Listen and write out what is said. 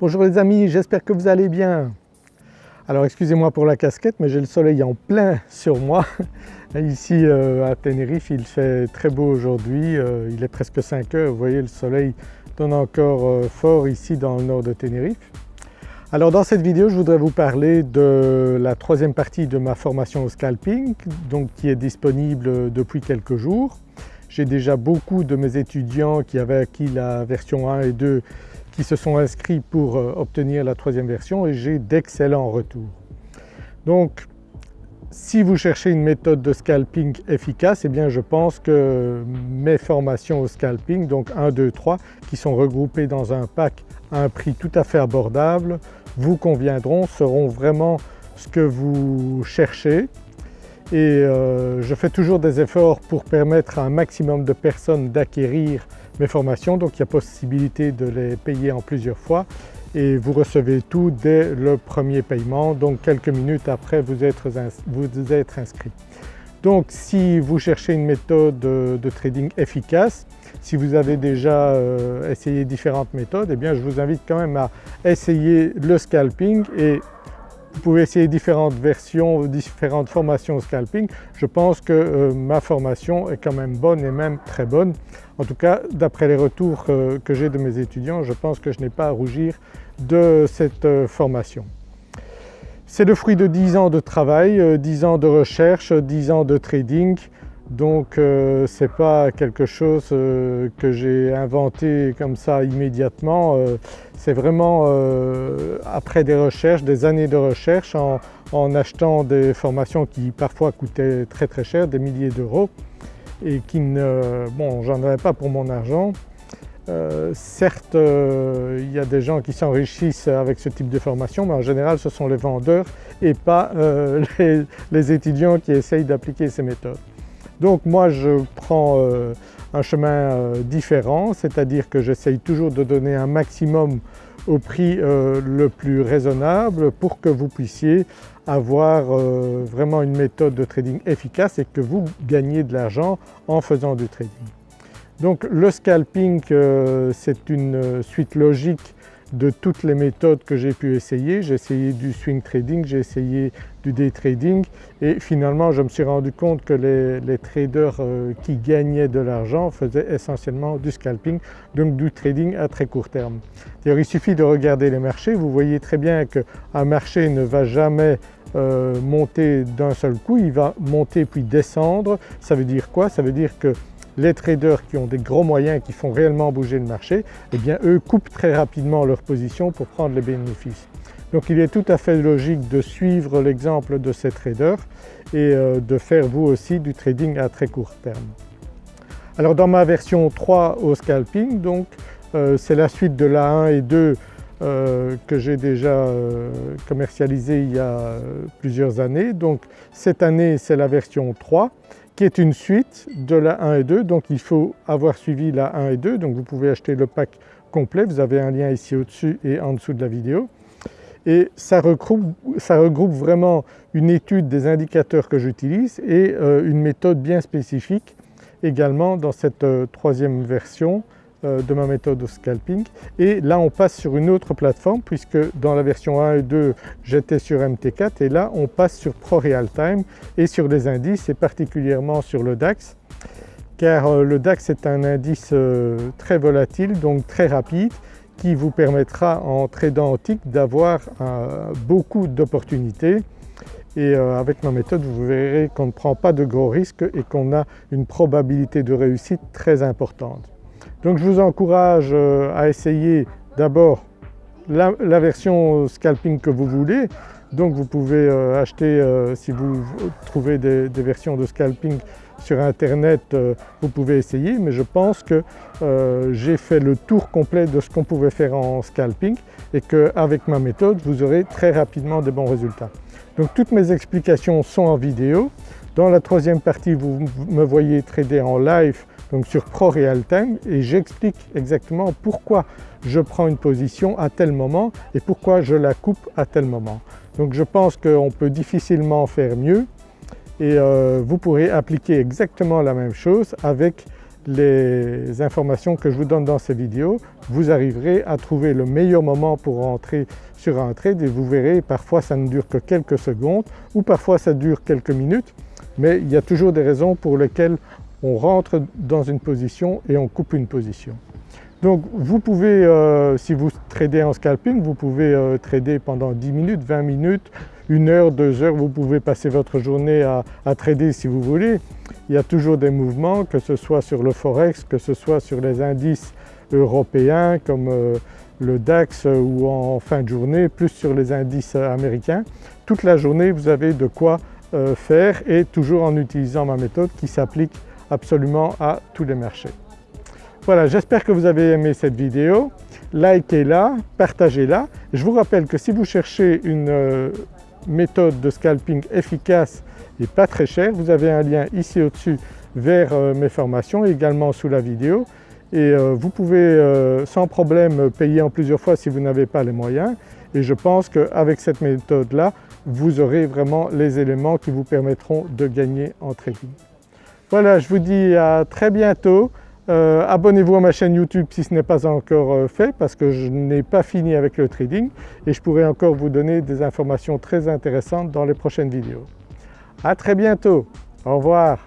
Bonjour les amis, j'espère que vous allez bien. Alors excusez-moi pour la casquette mais j'ai le soleil en plein sur moi. Ici euh, à Tenerife il fait très beau aujourd'hui, euh, il est presque 5 heures, vous voyez le soleil donne encore euh, fort ici dans le nord de Tenerife. Alors dans cette vidéo je voudrais vous parler de la troisième partie de ma formation au scalping donc qui est disponible depuis quelques jours. J'ai déjà beaucoup de mes étudiants qui avaient acquis la version 1 et 2 qui se sont inscrits pour euh, obtenir la troisième version et j'ai d'excellents retours. Donc si vous cherchez une méthode de scalping efficace, eh bien je pense que mes formations au scalping, donc 1, 2, 3, qui sont regroupées dans un pack à un prix tout à fait abordable, vous conviendront, seront vraiment ce que vous cherchez et euh, je fais toujours des efforts pour permettre à un maximum de personnes d'acquérir mes formations. Donc il y a possibilité de les payer en plusieurs fois. Et vous recevez tout dès le premier paiement. Donc quelques minutes après vous êtes, vous inscrit. Donc si vous cherchez une méthode de trading efficace, si vous avez déjà euh, essayé différentes méthodes, eh bien je vous invite quand même à essayer le scalping et vous pouvez essayer différentes versions, différentes formations au scalping. Je pense que euh, ma formation est quand même bonne et même très bonne. En tout cas d'après les retours que, j'ai de mes étudiants, je pense que je n'ai pas à rougir de cette euh, formation. C'est le fruit de 10 ans de travail, 10 euh, ans de recherche, 10 ans de trading, donc euh, ce n'est pas quelque chose euh, que j'ai inventé comme ça immédiatement, euh, c'est vraiment après des recherches, des années de recherche en, achetant des formations qui parfois coûtaient très très cher, des milliers d'euros et qui ne... bon j'en avais pas pour mon argent. certes il y a des gens qui s'enrichissent avec ce type de formation mais en général ce sont les vendeurs et pas les étudiants qui essayent d'appliquer ces méthodes. Donc moi je prends euh, un chemin euh, différent, c'est-à-dire que j'essaye toujours de donner un maximum au prix euh, le plus raisonnable pour que vous puissiez avoir vraiment une méthode de trading efficace et que vous gagnez de l'argent en faisant du trading. Donc le scalping c'est une suite logique de toutes les méthodes que j'ai pu essayer. J'ai essayé du swing trading, j'ai essayé du day trading et finalement je me suis rendu compte que les, traders euh, qui gagnaient de l'argent faisaient essentiellement du scalping, donc du trading à très court terme. D'ailleurs il suffit de regarder les marchés, vous voyez très bien qu'un marché ne va jamais euh, monter d'un seul coup, il va monter puis descendre. Ça veut dire quoi? Ça veut dire que les traders qui ont des gros moyens qui font réellement bouger le marché, eh bien eux coupent très rapidement leur position pour prendre les bénéfices. Donc il est tout à fait logique de suivre l'exemple de ces traders et euh, de faire vous aussi du trading à très court terme. Alors dans ma version 3 au scalping, donc euh, c'est la suite de la 1 et 2 euh, que j'ai déjà commercialisé il y a plusieurs années. Donc cette année c'est la version 3 qui est une suite de la 1 et 2 donc il faut avoir suivi la 1 et 2 donc vous pouvez acheter le pack complet, vous avez un lien ici au-dessus et en dessous de la vidéo. Et ça regroupe, vraiment une étude des indicateurs que j'utilise et euh, une méthode bien spécifique également dans cette euh, troisième version euh, de ma méthode de scalping et là on passe sur une autre plateforme puisque dans la version 1 et 2 j'étais sur MT4 et là on passe sur Pro Real Time et sur les indices et particulièrement sur le DAX car euh, le DAX est un indice euh, très volatile donc très rapide qui vous permettra en tradant en tick d'avoir beaucoup d'opportunités et avec ma méthode vous verrez qu'on ne prend pas de gros risques et qu'on a une probabilité de réussite très importante. Donc je vous encourage euh, à essayer d'abord la, version scalping que vous voulez. Donc vous pouvez euh, acheter, euh, si vous trouvez des, versions de scalping sur internet, vous pouvez essayer mais je pense que j'ai fait le tour complet de ce qu'on pouvait faire en scalping et qu'avec ma méthode vous aurez très rapidement des bons résultats. Donc toutes mes explications sont en vidéo. Dans la troisième partie vous me voyez trader en live donc sur Pro Real et j'explique exactement pourquoi je prends une position à tel moment et pourquoi je la coupe à tel moment. Donc je pense qu'on peut difficilement faire mieux et euh, vous pourrez appliquer exactement la même chose avec les informations que je vous donne dans ces vidéos, vous arriverez à trouver le meilleur moment pour rentrer sur un trade et vous verrez parfois ça ne dure que quelques secondes ou parfois ça dure quelques minutes mais il y a toujours des raisons pour lesquelles on rentre dans une position et on coupe une position. Donc vous pouvez, euh, si vous tradez en scalping, vous pouvez euh, trader pendant 10 minutes, 20 minutes, 1 heure, 2 heures, vous pouvez passer votre journée à, trader si vous voulez. Il y a toujours des mouvements, que ce soit sur le forex, que ce soit sur les indices européens comme euh, le DAX ou en fin de journée, plus sur les indices américains. Toute la journée vous avez de quoi faire et toujours en utilisant ma méthode qui s'applique absolument à tous les marchés. Voilà, j'espère que vous avez aimé cette vidéo. Likez-la, partagez-la. Je vous rappelle que si vous cherchez une euh, méthode de scalping efficace et pas très chère, vous avez un lien ici au-dessus vers euh, mes formations, également sous la vidéo et euh, vous pouvez sans problème payer en plusieurs fois si vous n'avez pas les moyens et je pense qu'avec cette méthode-là, vous aurez vraiment les éléments qui vous permettront de gagner en trading. Voilà, je vous dis à très bientôt. Euh, abonnez-vous à ma chaîne YouTube si ce n'est pas encore euh, fait parce que je n'ai pas fini avec le trading et je pourrai encore vous donner des informations très intéressantes dans les prochaines vidéos. À très bientôt, au revoir.